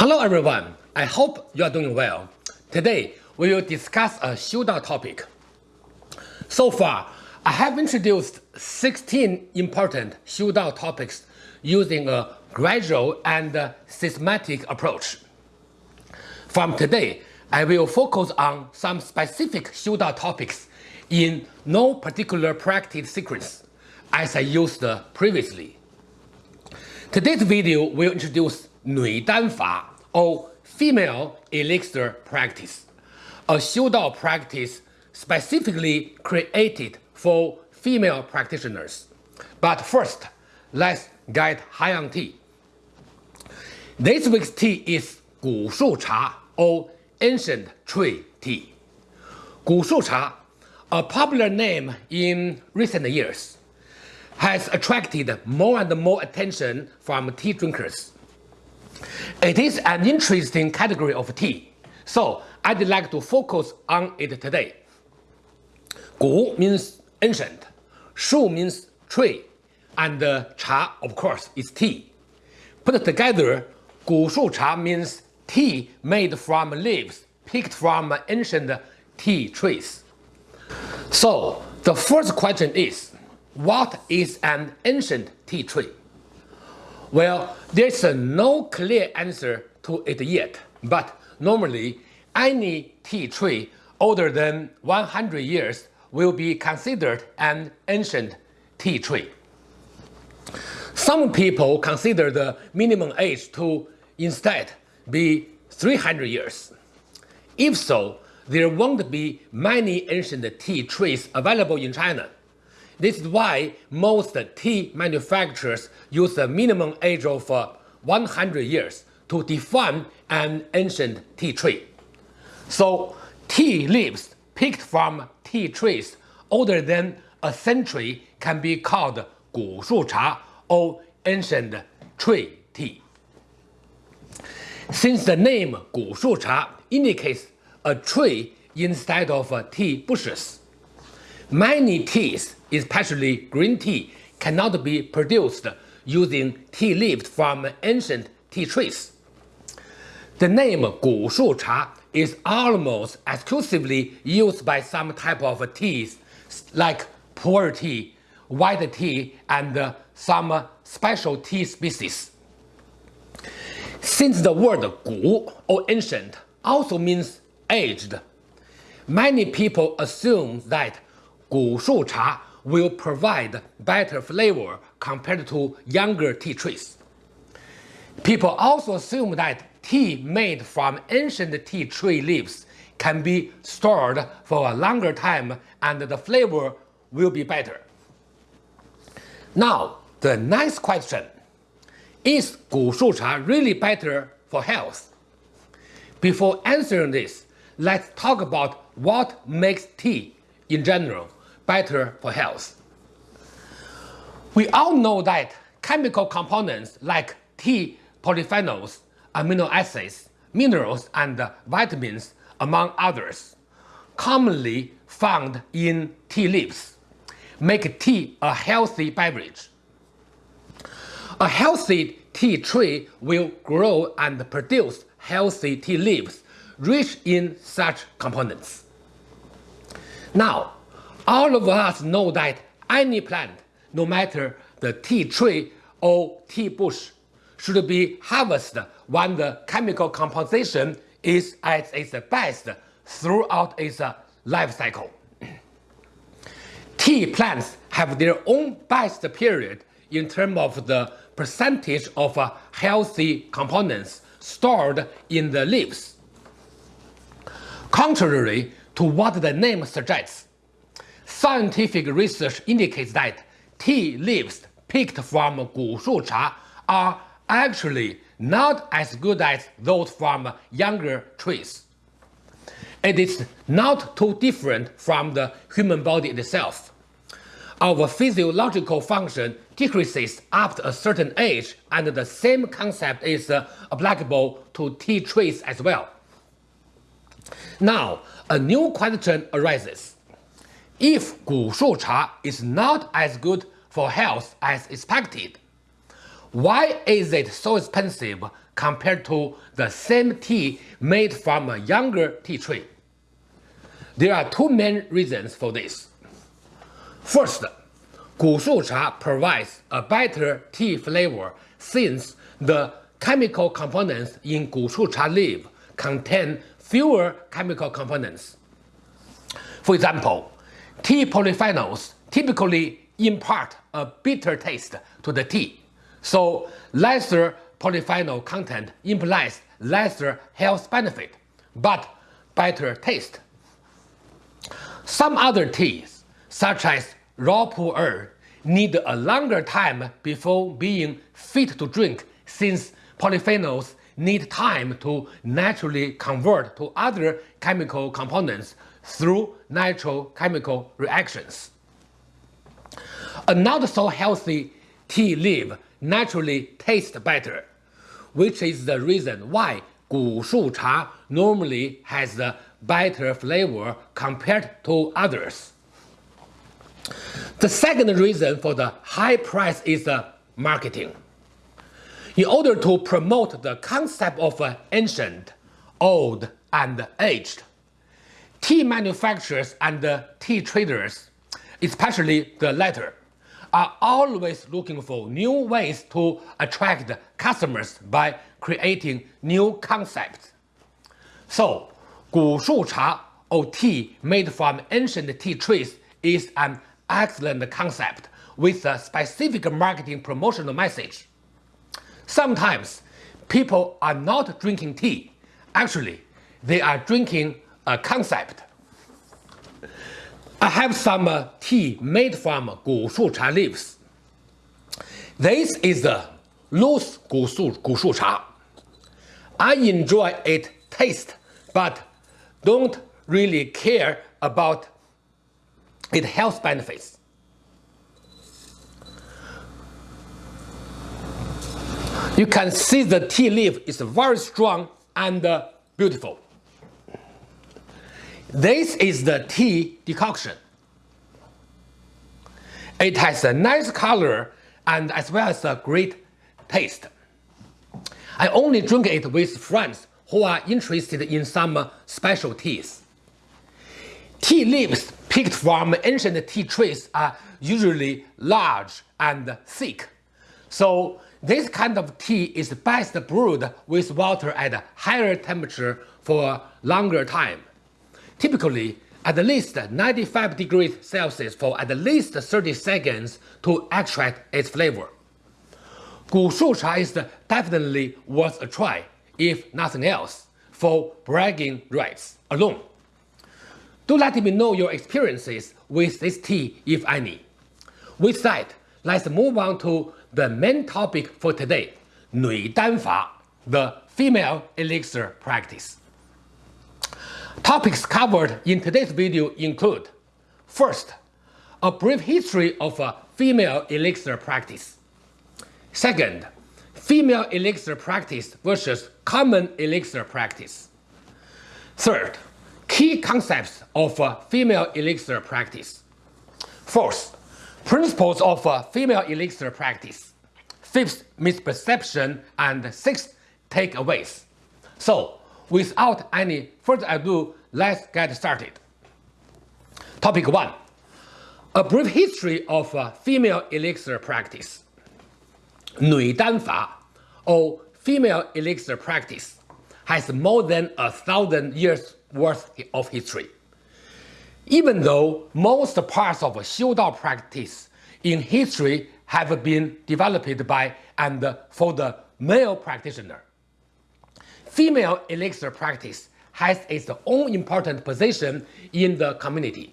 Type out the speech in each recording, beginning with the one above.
Hello everyone, I hope you are doing well. Today we will discuss a Xiudao topic. So far, I have introduced 16 important Xiudao topics using a gradual and systematic approach. From today, I will focus on some specific Xiudao topics in no particular practice sequence, as I used previously. Today's video will introduce Nui Dan Fa, or female elixir practice, a Xiudao practice specifically created for female practitioners. But first, let's get on tea. This week's tea is Gu Shu Cha, or ancient tree tea. Gu Shu Cha, a popular name in recent years, has attracted more and more attention from tea drinkers. It is an interesting category of tea, so I'd like to focus on it today. Gu means ancient, Shu means tree, and uh, Cha, of course, is tea. Put together, Gu Shu Cha means tea made from leaves picked from ancient tea trees. So, the first question is, what is an ancient tea tree? Well, there's no clear answer to it yet, but normally any tea tree older than 100 years will be considered an ancient tea tree. Some people consider the minimum age to instead be 300 years. If so, there won't be many ancient tea trees available in China. This is why most tea manufacturers use a minimum age of uh, 100 years to define an ancient tea tree. So tea leaves picked from tea trees older than a century can be called Gu Shu Cha or ancient tree tea. Since the name Gu Shu Cha indicates a tree instead of uh, tea bushes, many teas especially green tea, cannot be produced using tea leaves from ancient tea trees. The name Gu Shu Cha is almost exclusively used by some type of teas like pu'er tea, white tea, and some special tea species. Since the word Gu or ancient also means aged, many people assume that Gu will provide better flavor compared to younger tea trees. People also assume that tea made from ancient tea tree leaves can be stored for a longer time and the flavor will be better. Now, the next question. Is Gu really better for health? Before answering this, let's talk about what makes tea in general better for health. We all know that chemical components like tea polyphenols, amino acids, minerals, and vitamins, among others, commonly found in tea leaves, make tea a healthy beverage. A healthy tea tree will grow and produce healthy tea leaves rich in such components. Now, all of us know that any plant, no matter the tea tree or tea bush, should be harvested when the chemical composition is at its best throughout its life cycle. Tea plants have their own best period in terms of the percentage of healthy components stored in the leaves. Contrary to what the name suggests, Scientific research indicates that tea leaves picked from Gu Shu Cha are actually not as good as those from younger trees. It is not too different from the human body itself. Our physiological function decreases after a certain age and the same concept is uh, applicable to tea trees as well. Now, a new question arises. If Gu Shu Cha is not as good for health as expected, why is it so expensive compared to the same tea made from a younger tea tree. There are two main reasons for this. First, Gushu cha provides a better tea flavor since the chemical components in Gushu cha leaf contain fewer chemical components. For example, tea polyphenols typically impart a bitter taste to the tea, so lesser polyphenol content implies lesser health benefit, but better taste. Some other teas, such as raw pu'er, need a longer time before being fit to drink since polyphenols need time to naturally convert to other chemical components through natural chemical reactions. A not so healthy tea leaf naturally tastes better, which is the reason why Gu Shu Cha normally has a better flavor compared to others. The second reason for the high price is the marketing. In order to promote the concept of ancient, old, and aged, tea manufacturers and tea traders, especially the latter, are always looking for new ways to attract customers by creating new concepts. So, Gu Shu Cha or tea made from ancient tea trees is an excellent concept with a specific marketing promotional message. Sometimes people are not drinking tea. Actually, they are drinking concept. I have some uh, tea made from Gu Shu Cha leaves. This is the loose Gu Shu, Gu Shu Cha. I enjoy its taste, but don't really care about its health benefits. You can see the tea leaf is very strong and uh, beautiful. This is the tea decoction. It has a nice color and as well as a great taste. I only drink it with friends who are interested in some special teas. Tea leaves picked from ancient tea trees are usually large and thick, so this kind of tea is best brewed with water at higher temperature for a longer time typically at least 95 degrees Celsius for at least 30 seconds to extract its flavor. Gushu cha is definitely worth a try, if nothing else, for bragging rights alone. Do let me know your experiences with this tea if any. With that, let's move on to the main topic for today, Nui Dan Fa, the female elixir practice. Topics covered in today's video include First, a brief history of a female elixir practice. Second, female elixir practice versus common elixir practice. Third, key concepts of a female elixir practice. Fourth, principles of a female elixir practice. Fifth, misperception and sixth, takeaways. So, without any further ado, let's get started. Topic 1. A brief history of uh, female elixir practice. Nui Dan Fa, or female elixir practice, has more than a thousand years worth of history. Even though most parts of Xiu Dao practice in history have been developed by and for the male practitioner, female elixir practice has its own important position in the community,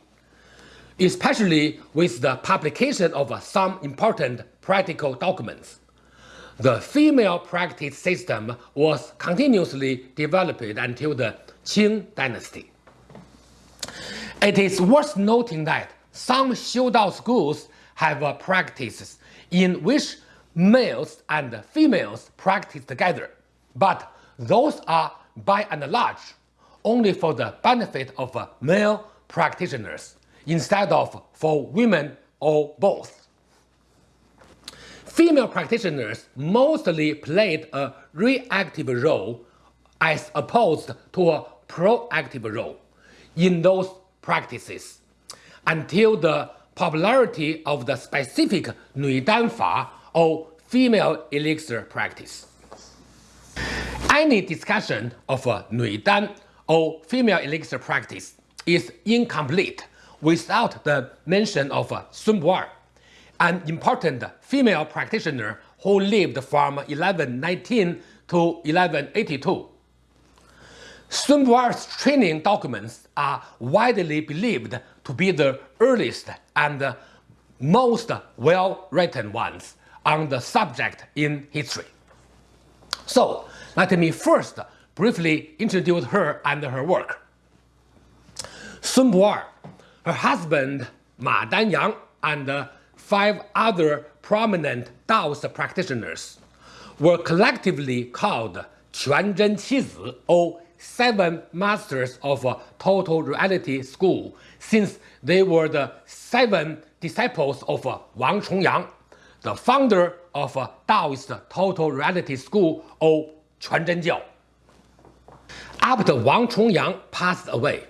especially with the publication of some important practical documents. The female practice system was continuously developed until the Qing dynasty. It is worth noting that some Xiu Dao schools have practices in which males and females practice together, but those are by and large only for the benefit of uh, male practitioners instead of for women or both. female practitioners mostly played a reactive role as opposed to a proactive role in those practices until the popularity of the specific Nui or female elixir practice. Any discussion of Nui Dan or female elixir practice is incomplete without the mention of Sun Bu-er, an important female practitioner who lived from 1119 to 1182. Sun Bu-er's training documents are widely believed to be the earliest and most well-written ones on the subject in history. So, let me first briefly introduce her and her work. Sun Bu-er, her husband Ma Danyang, and five other prominent Taoist practitioners were collectively called Quan Zhen Qizi or Seven Masters of Total Reality School since they were the seven disciples of Wang Chongyang, the founder of Taoist Total Reality School or Quan Zhen Jiao. After Wang Chongyang passed away,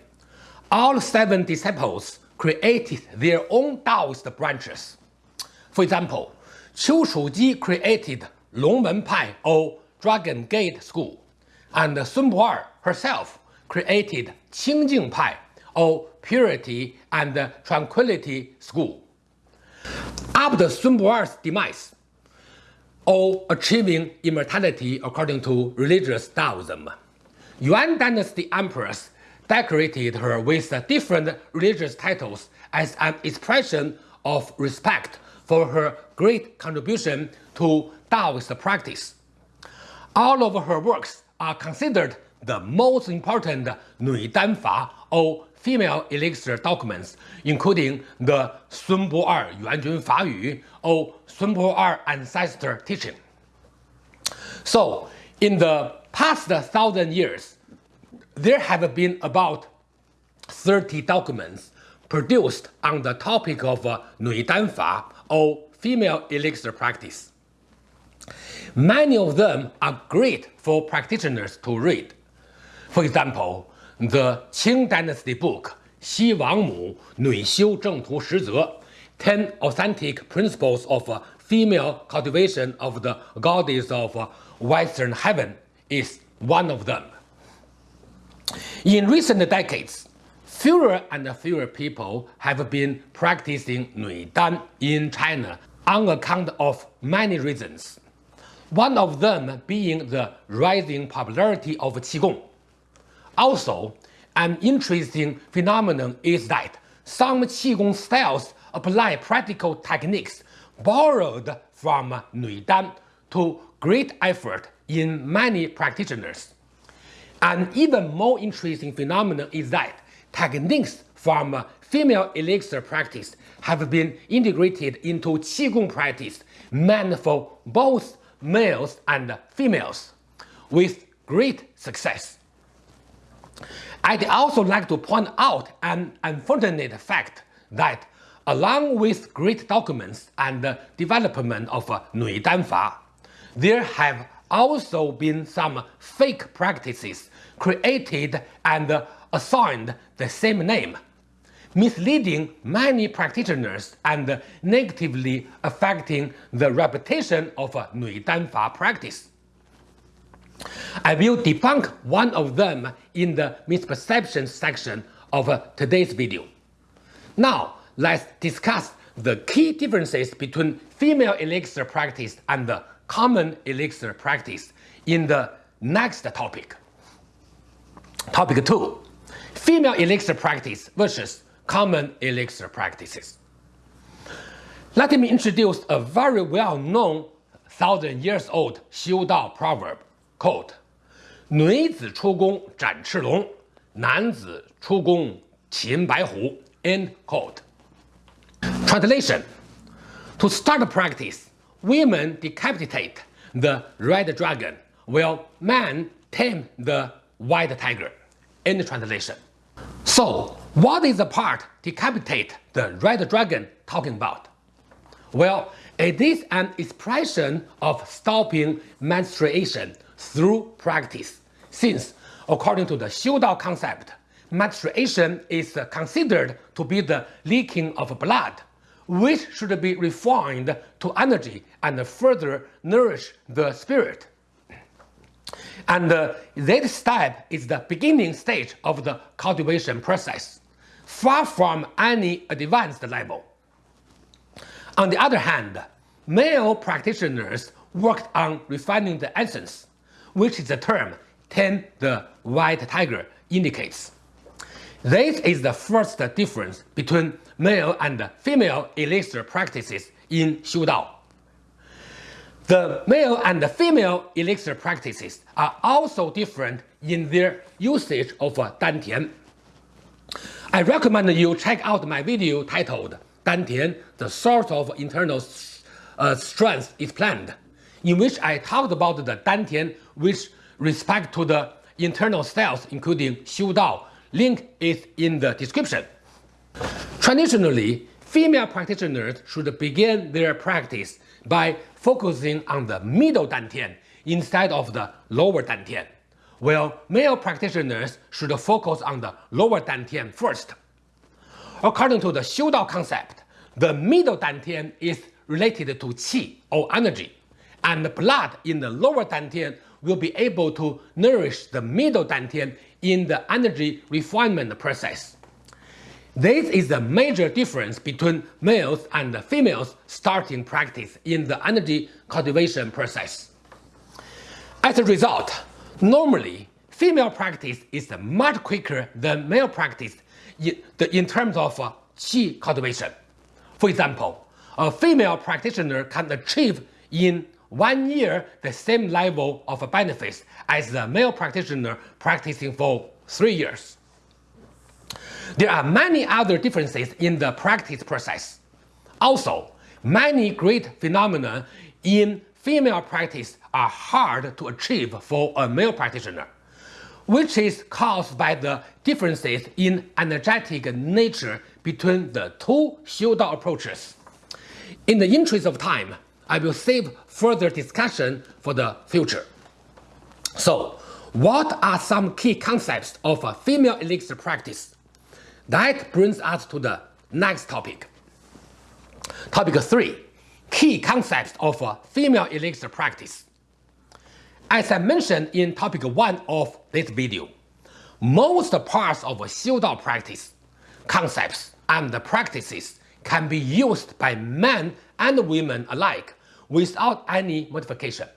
all seven disciples created their own Taoist branches. For example, Qiu Chuji created Longmen Pai or Dragon Gate School, and Sun Bu-er herself created Qingjing Pai or Purity and Tranquility School. After Sun Bu-er's demise, or achieving immortality according to religious Taoism, Yuan dynasty emperors decorated her with different religious titles as an expression of respect for her great contribution to Taoist practice. All of her works are considered the most important Nui Dan Fa or female elixir documents, including the Sun Bu-er Yuanjun Fa Yu or Sun Bu-er ancestor teaching. So, in the past thousand years, there have been about 30 documents produced on the topic of uh, Nui Dan Fa or female elixir practice. Many of them are great for practitioners to read. For example, the Qing Dynasty book Xi Wang Mu Nui Xiu Zheng Tu Shi Ze 10 Authentic Principles of Female Cultivation of the Goddess of Western Heaven is one of them. In recent decades, fewer and fewer people have been practicing Nui Dan in China on account of many reasons. One of them being the rising popularity of Qigong. Also, an interesting phenomenon is that some Qigong styles apply practical techniques borrowed from Nui Dan to great effort in many practitioners. An even more interesting phenomenon is that techniques from female elixir practice have been integrated into Qigong practice meant for both males and females with great success. I'd also like to point out an unfortunate fact that along with great documents and development of uh, Nui Dan Fa, there have also been some fake practices created and uh, assigned the same name, misleading many practitioners and negatively affecting the reputation of uh, Nui Dan Fa practice. I will debunk one of them in the misperceptions section of uh, today's video. Now, let's discuss the key differences between female elixir practice and the common elixir practice in the next topic. Topic 2. Female elixir practice versus common elixir practices. Let me introduce a very well-known thousand years old Xiu Dao proverb coat。女子出宫斩赤龙，男子出宫擒白虎。End quote. Translation To start practice, women decapitate the red dragon, while men tame the white tiger. End translation. So, what is the part decapitate the red dragon talking about? Well, it is an expression of stopping menstruation through practice, since, according to the Xiu Dao concept, menstruation is considered to be the leaking of blood, which should be refined to energy and further nourish the spirit. And uh, that step is the beginning stage of the cultivation process, far from any advanced level. On the other hand, male practitioners worked on refining the essence, which is the term tame the white tiger indicates. This is the first difference between male and female elixir practices in Xiu Dao. The male and female elixir practices are also different in their usage of Dantian. I recommend you check out my video titled Dantian, the source of internal uh, strength is planned, in which I talked about the Dantian with respect to the internal cells including Xiu Dao Link is in the description. Traditionally, female practitioners should begin their practice by focusing on the middle dantian instead of the lower dantian, while male practitioners should focus on the lower dantian first. According to the Xiu Dao concept, the middle dantian is related to qi or energy, and the blood in the lower dantian will be able to nourish the middle dantian in the energy refinement process. This is the major difference between males and females starting practice in the energy cultivation process. As a result, normally, female practice is much quicker than male practice in terms of uh, qi cultivation. For example, a female practitioner can achieve in one year the same level of benefits as the male practitioner practicing for three years. There are many other differences in the practice process. Also, many great phenomena in female practice are hard to achieve for a male practitioner, which is caused by the differences in energetic nature between the two Xiu Dao approaches. In the interest of time, I will save further discussion for the future. So, what are some key concepts of a female elixir practice? That brings us to the next topic. Topic 3. Key concepts of a female elixir practice. As I mentioned in topic 1 of this video, most parts of Xiu Dao practice, concepts and practices can be used by men and women alike without any modification.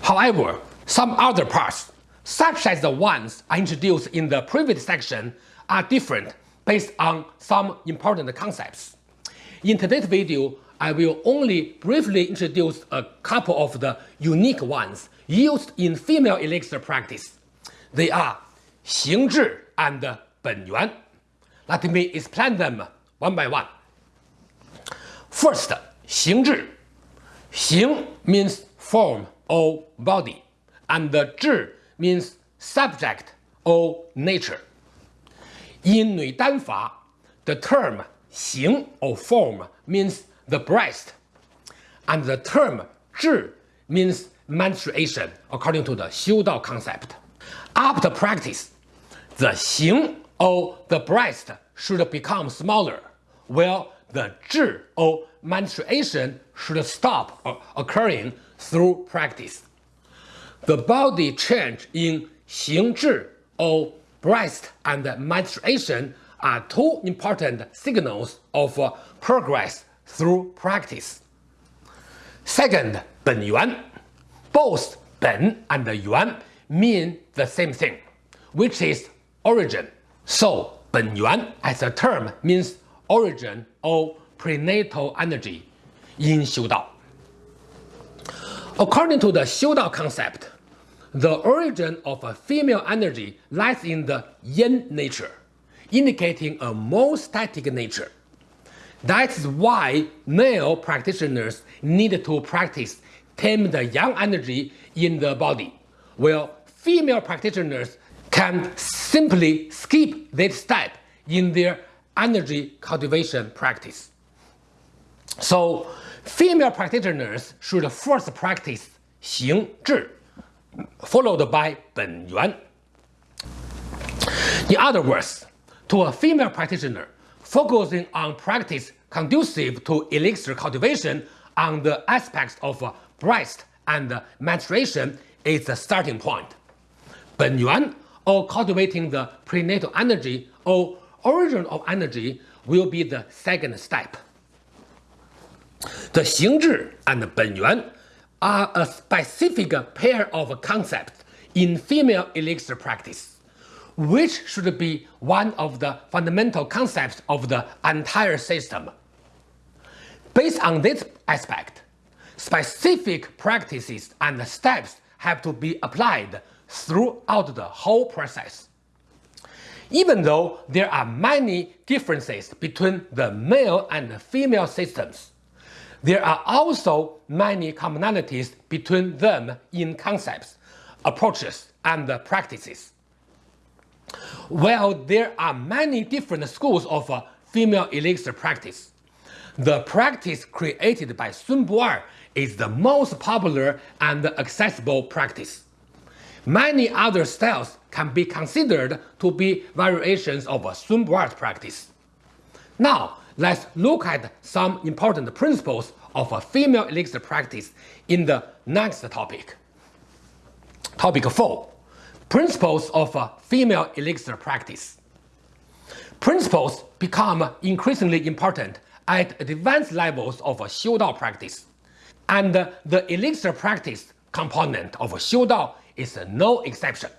However, some other parts, such as the ones I introduced in the previous section, are different based on some important concepts. In today's video, I will only briefly introduce a couple of the unique ones used in female elixir practice. They are 形质 and 本源. Let me explain them one by one. First, 形质 Xing means form or body, and the means subject or nature. In Nui Dan Fa, the term xing or form means the breast, and the term zhi means menstruation according to the Xiu Dao concept. After practice, the xing or the breast should become smaller, while the zhi or menstruation should stop occurring through practice. The body change in 形质 or breast and menstruation are two important signals of progress through practice. Second, 本源. Both 本 and 源 mean the same thing, which is origin. So, 本源 as a term means origin or prenatal energy in Xiu Dao. According to the Xiu Dao concept, the origin of a female energy lies in the yin nature, indicating a more static nature. That is why male practitioners need to practice tame the yang energy in the body, while female practitioners can simply skip this step in their energy cultivation practice. So female practitioners should first practice Xing Zhi, followed by Ben Yuan. In other words, to a female practitioner, focusing on practice conducive to elixir cultivation on the aspects of breast and menstruation is the starting point. Benyuan, or cultivating the prenatal energy, or origin of energy will be the second step. The 行智 and 本源 are a specific pair of concepts in female elixir practice, which should be one of the fundamental concepts of the entire system. Based on this aspect, specific practices and steps have to be applied throughout the whole process. Even though there are many differences between the male and female systems, there are also many commonalities between them in concepts, approaches, and practices. While there are many different schools of uh, female elixir practice, the practice created by Sun Bu-er is the most popular and accessible practice. Many other styles can be considered to be variations of Sun Bu-er's practice. Now, let's look at some important principles of a female elixir practice in the next topic. Topic 4. Principles of a female elixir practice. Principles become increasingly important at advanced levels of a Xiu Dao practice, and the elixir practice component of Xiu is no exception.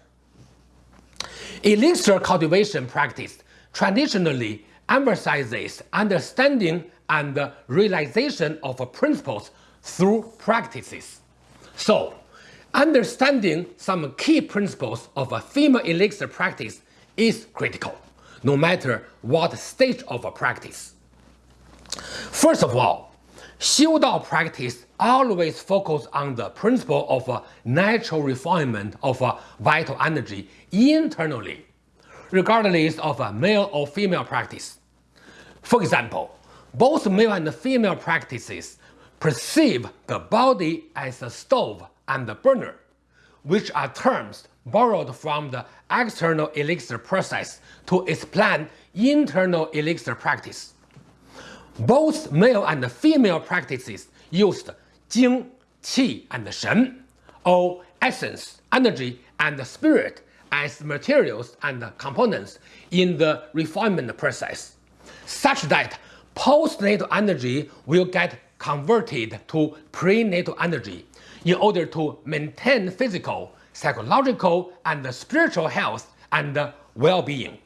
Elixir cultivation practice traditionally emphasizes understanding and realization of principles through practices. So, understanding some key principles of a female elixir practice is critical, no matter what stage of a practice. First of all, Xiu Dao practice always focus on the principle of uh, natural refinement of uh, vital energy internally, regardless of a male or female practice. For example, both male and female practices perceive the body as a stove and a burner, which are terms borrowed from the external elixir process to explain internal elixir practice. Both male and female practices used Jing, Qi, and Shen, or essence, energy, and spirit as materials and components in the refinement process, such that postnatal energy will get converted to prenatal energy in order to maintain physical, psychological, and spiritual health and well-being.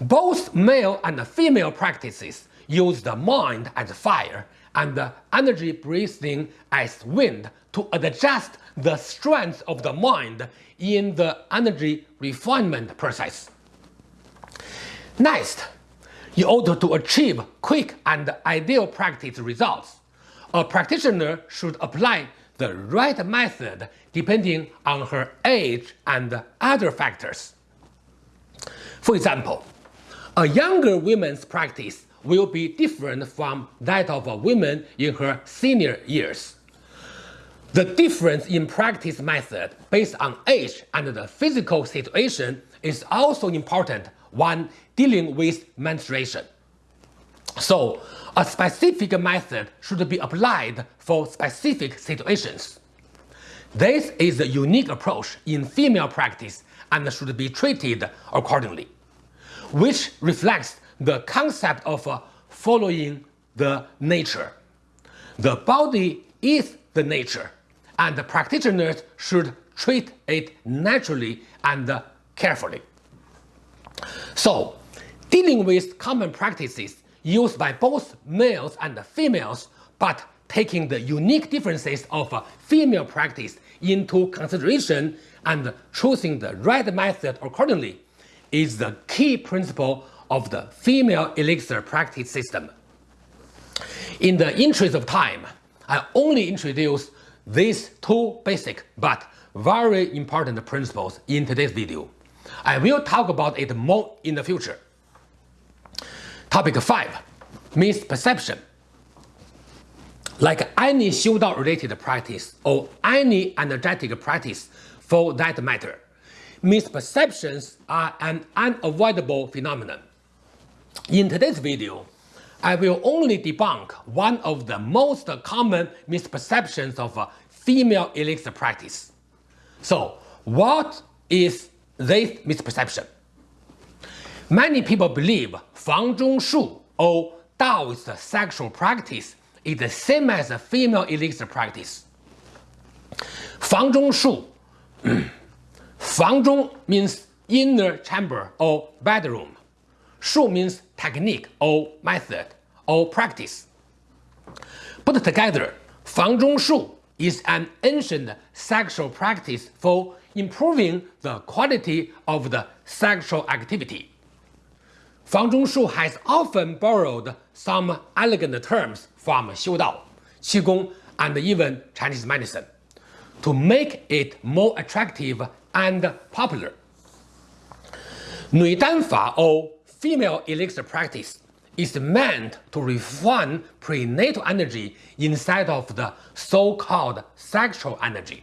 Both male and female practices use the mind as fire and the energy breathing as wind to adjust the strength of the mind in the energy refinement process. Next, in order to achieve quick and ideal practice results, a practitioner should apply the right method depending on her age and other factors. For example, a younger woman's practice will be different from that of a woman in her senior years. The difference in practice method based on age and the physical situation is also important when dealing with menstruation. So, a specific method should be applied for specific situations. This is a unique approach in female practice and should be treated accordingly, which reflects the concept of uh, following the nature. The body is the nature, and the practitioners should treat it naturally and carefully. So, dealing with common practices used by both males and females, but taking the unique differences of female practice into consideration and choosing the right method accordingly is the key principle of the female elixir practice system. In the interest of time, I only introduce these two basic but very important principles in today's video. I will talk about it more in the future. Topic 5. Misperception Like any Xiudao related practice or any energetic practice for that matter, misperceptions are an unavoidable phenomenon. In today's video, I will only debunk one of the most common misperceptions of uh, female elixir practice. So, what is this misperception? Many people believe Fang Zhong Shu or Taoist sexual practice is the same as a female elixir practice. Fang Zhong Shu. Fang Zhong means inner chamber or bedroom. Shu means technique or method or practice. Put together, Fang Zhong Shu is an ancient sexual practice for improving the quality of the sexual activity. Fang Zhong Shu has often borrowed some elegant terms from Xiu Dao, Qigong, and even Chinese medicine to make it more attractive and popular. Nui Dan Fa or female elixir practice is meant to refine prenatal energy inside of the so-called sexual energy.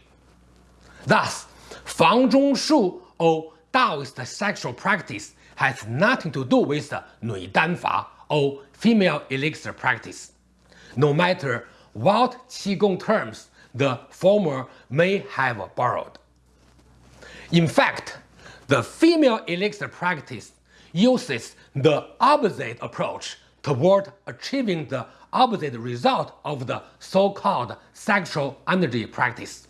Thus, Fang Zhong Shu or Taoist sexual practice has nothing to do with Nui Dan Fa or female elixir practice, no matter what Qigong terms the former may have borrowed. In fact, the female elixir practice uses the opposite approach toward achieving the opposite result of the so-called sexual energy practice,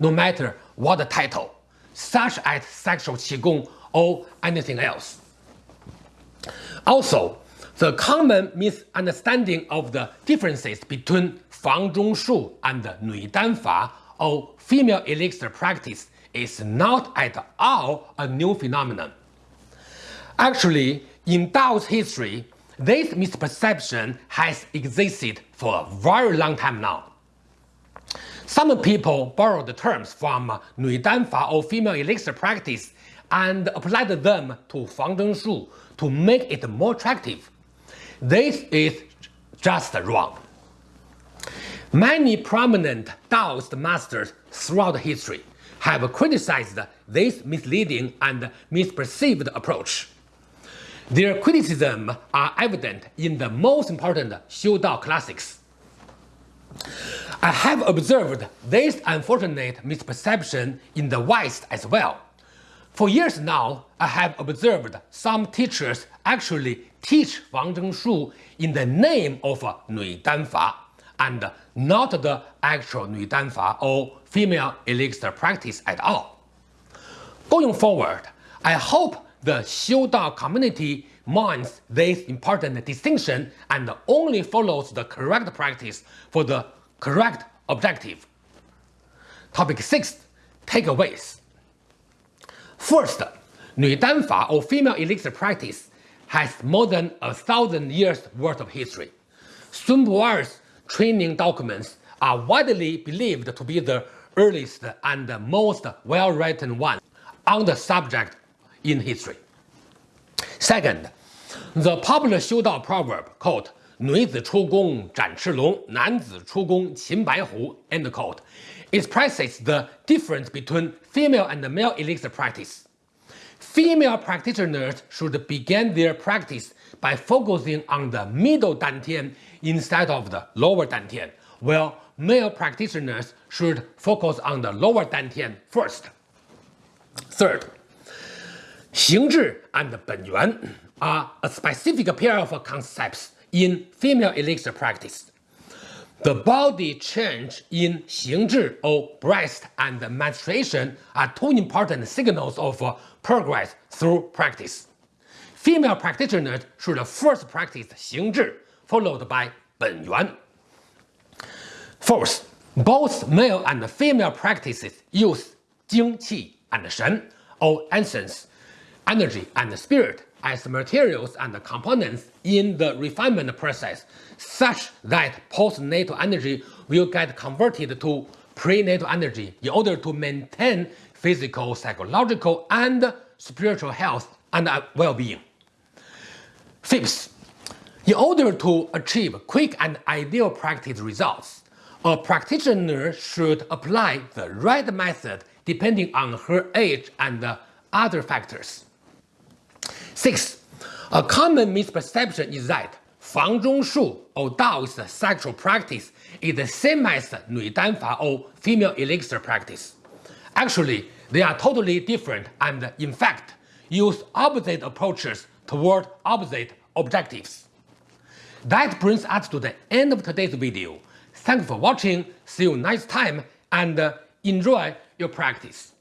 no matter what the title, such as sexual qigong or anything else. Also, the common misunderstanding of the differences between Fang Zhong Shu and Nui Dan Fa or female elixir practice is not at all a new phenomenon. Actually, in Dao's history, this misperception has existed for a very long time now. Some people borrowed the terms from Nui Dan Fa or female elixir practice and applied them to Fang Shu to make it more attractive. This is just wrong. Many prominent Taoist masters throughout history have criticized this misleading and misperceived approach. Their criticism are evident in the most important Xiu Dao classics. I have observed this unfortunate misperception in the West as well. For years now, I have observed some teachers actually teach Fang Zhong Shu in the name of Nui Dan Fa and not the actual Nui Dan Fa or female elixir practice at all. Going forward, I hope the Xiu Dao community minds this important distinction and only follows the correct practice for the correct objective. Topic 6. Takeaways First, Nui Dan Fa or female elixir practice has more than a thousand years worth of history. Sun Bu'er's training documents are widely believed to be the earliest and most well-written ones on the subject in history. Second, the popular Xiudao proverb called 女子出宫斩赤龙，男子出宫擒白虎，end quote, expresses the difference between female and male elixir practice. Female practitioners should begin their practice by focusing on the middle dantian instead of the lower dantian, while male practitioners should focus on the lower dantian first. Third, Xingzhi and Benyuan are a specific pair of concepts in female elixir practice. The body change in Xingzhi or breast and menstruation are two important signals of uh, progress through practice. Female practitioners should first practice Xingzhi, followed by 本源. Fourth, both male and female practices use 精气 and Shen or essence energy and spirit as materials and components in the refinement process such that postnatal energy will get converted to prenatal energy in order to maintain physical, psychological, and spiritual health and uh, well-being. Fifth, In order to achieve quick and ideal practice results, a practitioner should apply the right method depending on her age and uh, other factors. Six, a common misperception is that Fang Zhongshu or Daoist sexual practice is the same as Nü Danfa or female elixir practice. Actually, they are totally different and, in fact, use opposite approaches toward opposite objectives. That brings us to the end of today's video. Thanks for watching, see you next time, and uh, enjoy your practice.